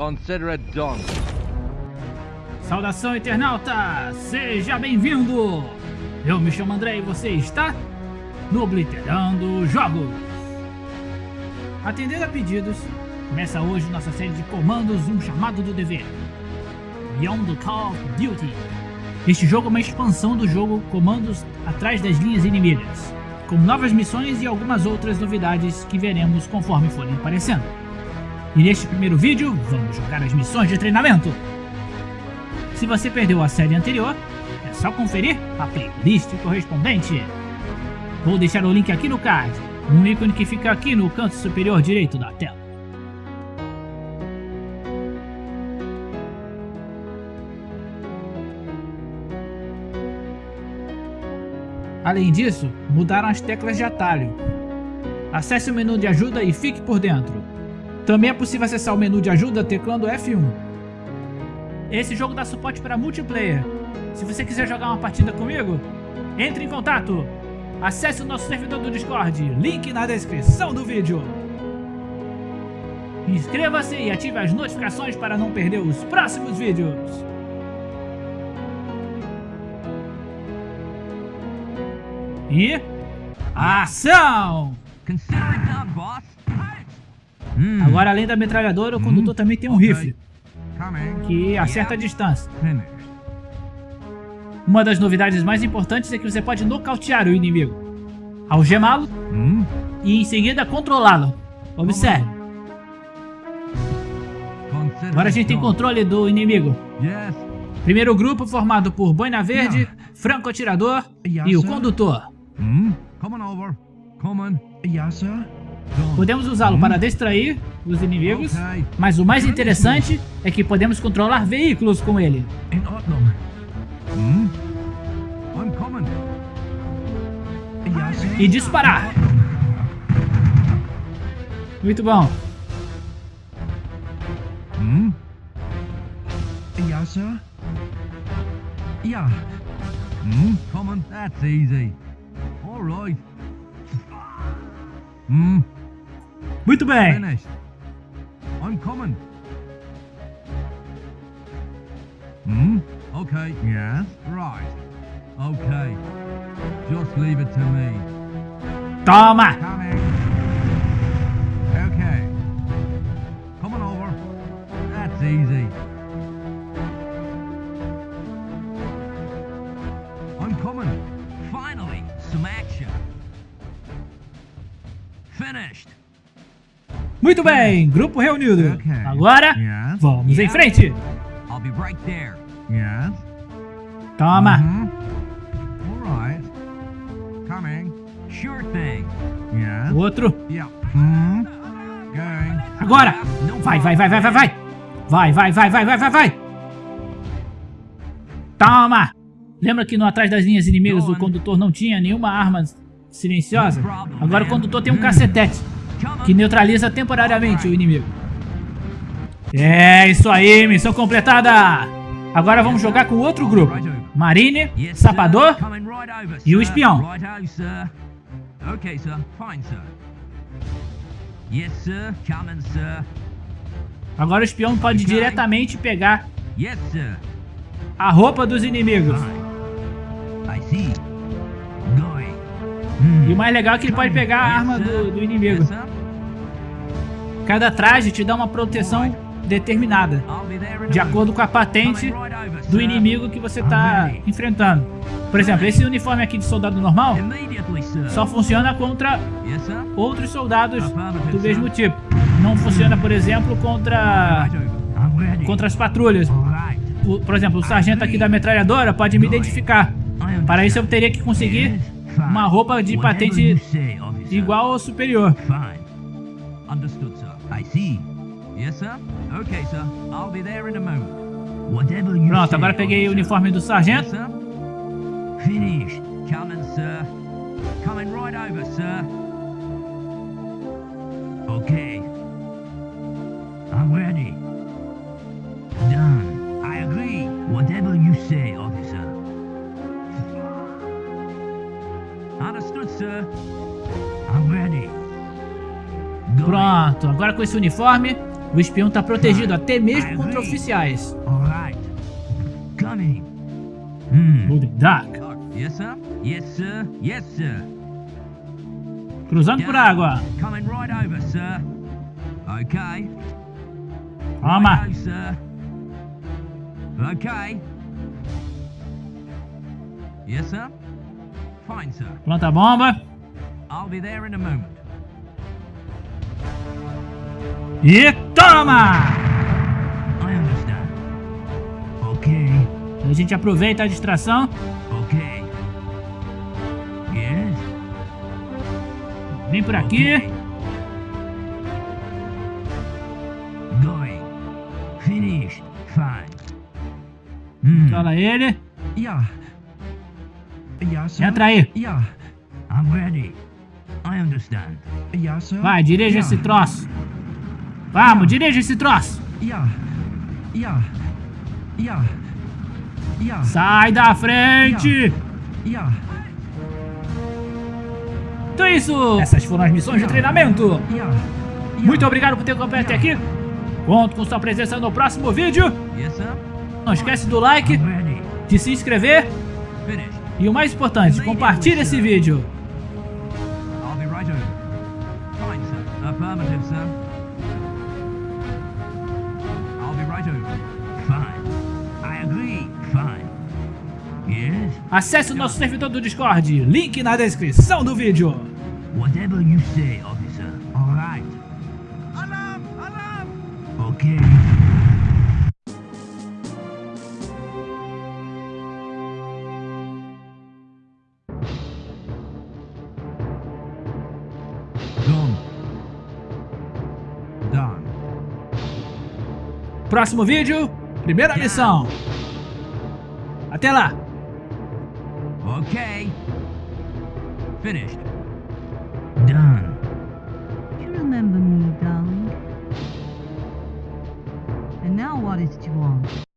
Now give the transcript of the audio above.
Consider it done. Saudação, internauta! Seja bem-vindo! Eu me chamo André e você está no Obliterando Jogos. Atendendo a pedidos, começa hoje nossa série de comandos Um Chamado do Dever. Beyond the Call of Duty. Este jogo é uma expansão do jogo Comandos Atrás das Linhas Inimigas, com novas missões e algumas outras novidades que veremos conforme forem aparecendo. E neste primeiro vídeo, vamos jogar as missões de treinamento. Se você perdeu a série anterior, é só conferir a playlist correspondente. Vou deixar o link aqui no card, um ícone que fica aqui no canto superior direito da tela. Além disso, mudaram as teclas de atalho. Acesse o menu de ajuda e fique por dentro. Também é possível acessar o menu de ajuda teclando F1. Esse jogo dá suporte para multiplayer. Se você quiser jogar uma partida comigo, entre em contato. Acesse o nosso servidor do Discord, link na descrição do vídeo. Inscreva-se e ative as notificações para não perder os próximos vídeos. E... Ação! Hum. Agora, além da metralhadora, o condutor também tem um rifle, Coming. que acerta a distância. Uma das novidades mais importantes é que você pode nocautear o inimigo, algemá-lo Hmm? e em seguida controlá-lo. Observe, agora a gente tem controle do inimigo. Primeiro grupo formado por Boina Verde, Franco-Atirador e o condutor. Hmm? Coming over. Coming. Yes, sir. Podemos usá-lo para distrair os inimigos, mas o mais interessante é que podemos controlar veículos com ele. Sir. E disparar. Muito bom. Yeah. Hmm? Coming. That's easy. All right. Hmm? Muito bem. Finished. I'm coming. Hmm? Okay. Yes. Right. Okay. Just leave it to me. Toma. Coming. Okay. Coming over. That's easy. Muito bem. Grupo reunido. Agora, vamos em frente. Toma. O outro. Going. Agora. Vai, vai, vai, vai, vai, vai. Vai, vai, vai, vai, vai, vai, vai. Toma. Lembra que no atrás das linhas inimigas o condutor não tinha nenhuma arma silenciosa? Agora o condutor tem um cacetete que neutraliza temporariamente o inimigo. É isso aí, missão completada. Agora vamos jogar com outro grupo. Marine. Sapador e o espião. Agora o espião pode diretamente pegar a roupa dos inimigos. See. E o mais legal é que ele pode pegar a arma do, do inimigo. Cada traje te dá uma proteção determinada, de acordo com a patente do inimigo que você está enfrentando. Por exemplo, esse uniforme aqui de soldado normal só funciona contra outros soldados do mesmo tipo. Não funciona, por exemplo, contra, contra as patrulhas. Por exemplo, o sargento aqui da metralhadora pode me identificar. Para isso eu teria que conseguir. Uma roupa de patente igual ou superior. Understood, sir. I see. Yes, sir. Okay, sir. I'll be there in a moment. Whatever you Pronto, agora peguei o uniforme do sargento. Finished. Coming, sir. Coming right over, sir. Okay. Pronto, agora com esse uniforme, O espião está protegido até mesmo contra oficiais. Coming. Hmm. Sir. Cruzando por água. Coming right over, sir. Okay. Toma. Planta a bomba. I'll be there in a moment. E toma! Okay. A gente aproveita a distração. Yes. Vem por aqui. Finished. Fine. Hmm. Fala ele. Ja, sir. Entra aí. Ja. I'm ready. I understand. Ja, sir. Vai, dirija Ja. esse troço. Vamos, dirija esse troço. Ja. Ja. Ja. Ja. Sai da frente. Ja. Então é isso. Essas foram as missões de treinamento. Muito obrigado por ter acompanhado até aqui. Conto com sua presença no próximo vídeo. Não esquece do like, I'm ready. de se inscrever e o mais importante, compartilhe esse vídeo. Acesse o nosso servidor do Discord, link na descrição do vídeo. Whatever you say, officer. All right. Alarm! Alarm! Okay. Done. Done. Próximo vídeo, primeira missão. Até lá. Okay. Finished. Done. You remember me, darling. And now what is it you want?